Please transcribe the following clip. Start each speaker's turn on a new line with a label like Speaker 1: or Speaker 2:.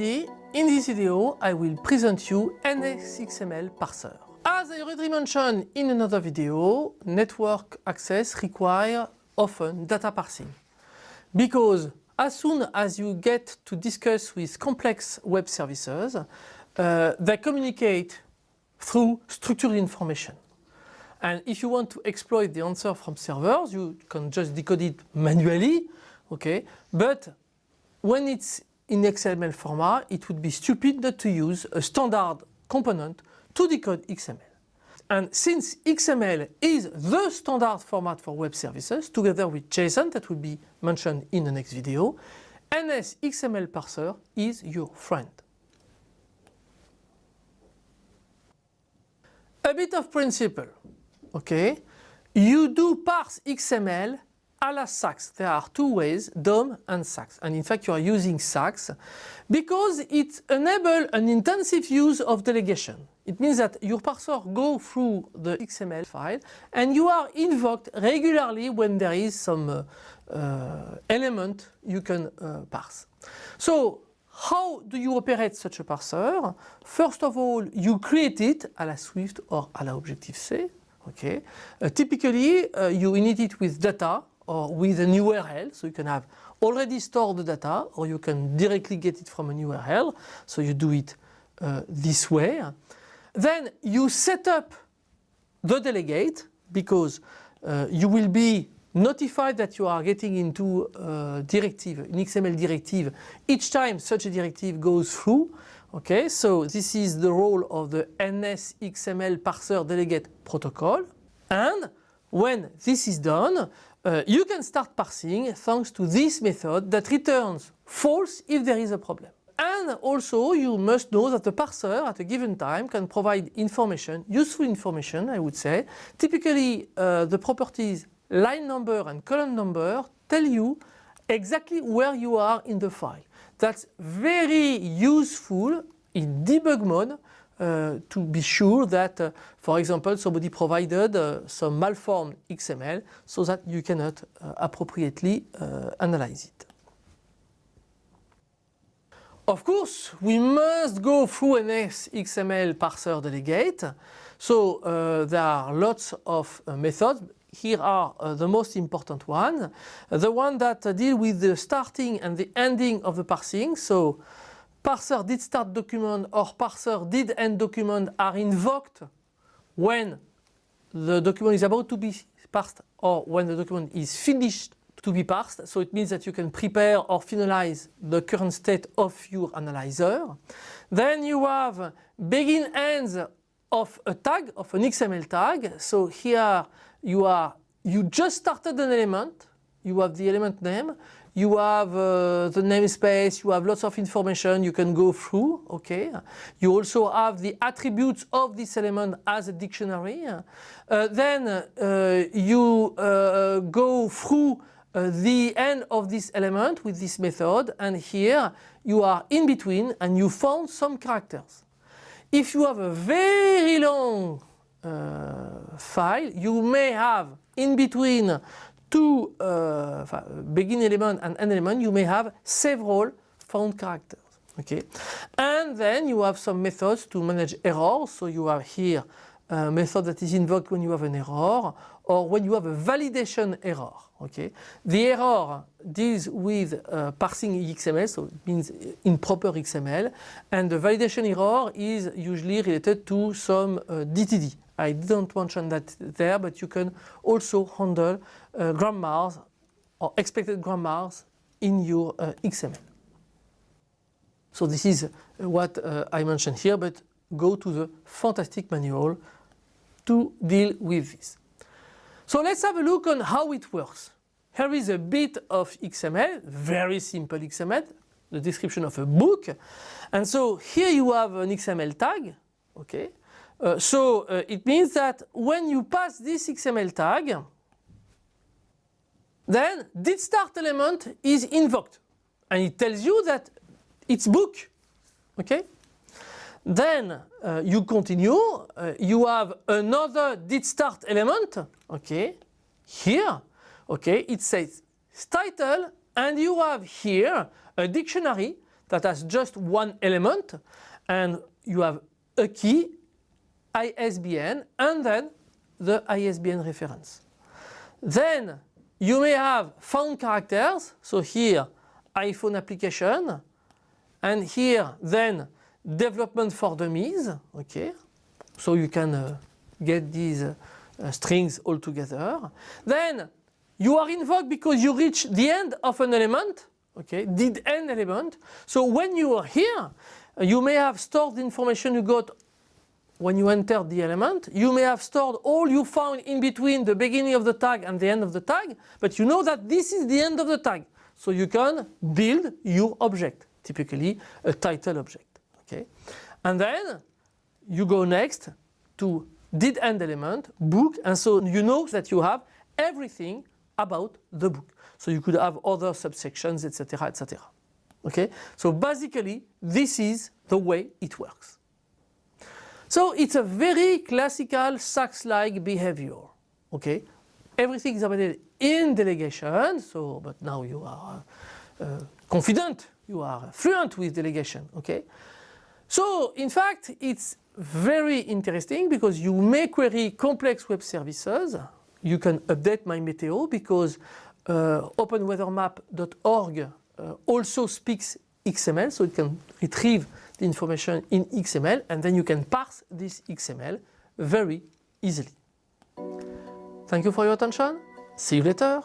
Speaker 1: in this video I will present you NSXML parser. As I already mentioned in another video, network access require often data parsing. Because as soon as you get to discuss with complex web services, uh, they communicate through structured information. And if you want to exploit the answer from servers, you can just decode it manually, okay? But when it's in XML format, it would be stupid not to use a standard component to decode XML. And since XML is the standard format for web services, together with JSON that will be mentioned in the next video, NS XML parser is your friend. A bit of principle, okay? You do parse XML a la SAX. There are two ways, DOM and SAX. And in fact, you are using SAX because it enables an intensive use of delegation. It means that your parser go through the XML file and you are invoked regularly when there is some uh, uh, element you can uh, parse. So how do you operate such a parser? First of all, you create it a la Swift or a la Objective-C. Okay. Uh, typically, uh, you init it with data or with an URL. So you can have already stored the data or you can directly get it from an URL. So you do it uh, this way. Then you set up the delegate because uh, you will be notified that you are getting into a directive, an XML directive each time such a directive goes through. Okay, so this is the role of the NS XML parser delegate protocol. And when this is done, uh, you can start parsing thanks to this method that returns false if there is a problem. And also you must know that the parser at a given time can provide information, useful information I would say. Typically uh, the properties line number and column number tell you exactly where you are in the file. That's very useful in debug mode to be sure that, uh, for example, somebody provided uh, some malformed XML so that you cannot uh, appropriately uh, analyze it. Of course, we must go through an XML parser delegate. So uh, there are lots of methods. Here are the most important ones. The one that deal with the starting and the ending of the parsing. So parser did start document or parser did end document are invoked when the document is about to be parsed or when the document is finished to be parsed. So it means that you can prepare or finalize the current state of your analyzer. Then you have begin ends of a tag, of an XML tag. So here you are, you just started an element, you have the element name, you have uh, the namespace, you have lots of information you can go through, okay. You also have the attributes of this element as a dictionary. Uh, then uh, you uh, go through uh, the end of this element with this method and here you are in between and you found some characters. If you have a very long uh, file, you may have in between two uh, begin element and end element, you may have several found characters. Okay, and then you have some methods to manage errors. So you have here a method that is invoked when you have an error or when you have a validation error. Okay, the error deals with uh, parsing XML, so it means improper XML, and the validation error is usually related to some uh, DTD, I didn't mention that there, but you can also handle uh, grammars or expected grammars in your uh, XML. So this is uh, what uh, I mentioned here, but go to the fantastic manual to deal with this. So let's have a look on how it works. Here is a bit of XML, very simple XML, the description of a book. And so here you have an XML tag, okay, uh, so uh, it means that when you pass this XML tag, then did start element is invoked and it tells you that it's book. Okay? Then uh, you continue, uh, you have another did start element, okay, here, okay, it says title and you have here a dictionary that has just one element and you have a key, ISBN and then the ISBN reference. Then you may have found characters, so here iPhone application and here then development for dummies, okay, so you can uh, get these uh, strings all together. Then you are invoked because you reach the end of an element, okay, did end element. So when you are here, you may have stored information you got when you enter the element. You may have stored all you found in between the beginning of the tag and the end of the tag, but you know that this is the end of the tag. So you can build your object, typically a title object. Okay? And then you go next to did end element, book, and so you know that you have everything about the book. So you could have other subsections, etc., etc. Okay? So basically, this is the way it works. So it's a very classical SAX-like behavior. Okay? Everything is embedded in delegation, so, but now you are uh, confident, you are fluent with delegation. Okay? So in fact, it's very interesting because you may query complex web services. You can update my meteo because uh, openweathermap.org uh, also speaks XML, so it can retrieve the information in XML and then you can parse this XML very easily. Thank you for your attention. See you later.